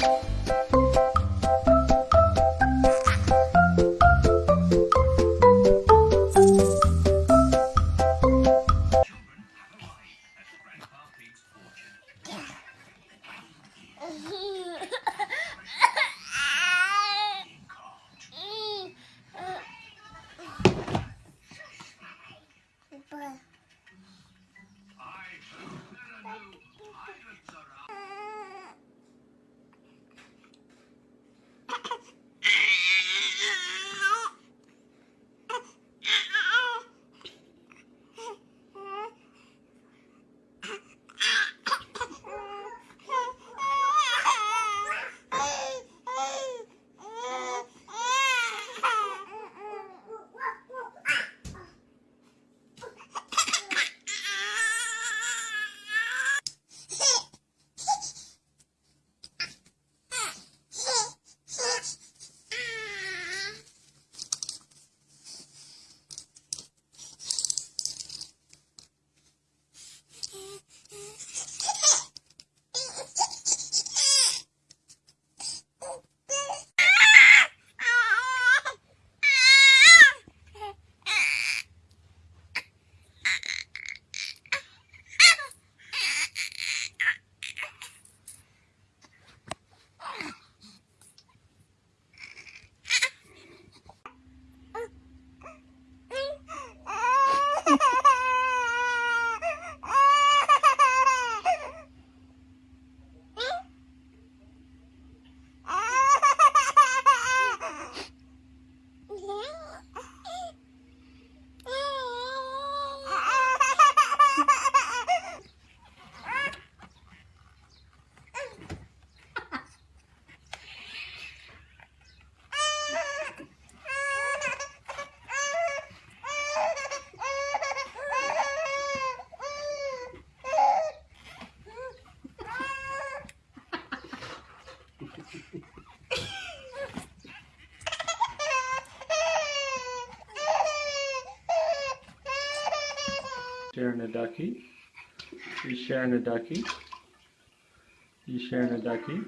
Música Sharing a ducky. You sharing a ducky. You sharing a ducky.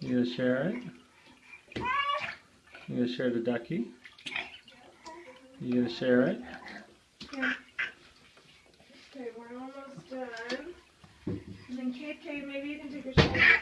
You gonna share it? You gonna share the ducky? You gonna share it? Okay, we're almost done. And then Kate, maybe you can take a shot.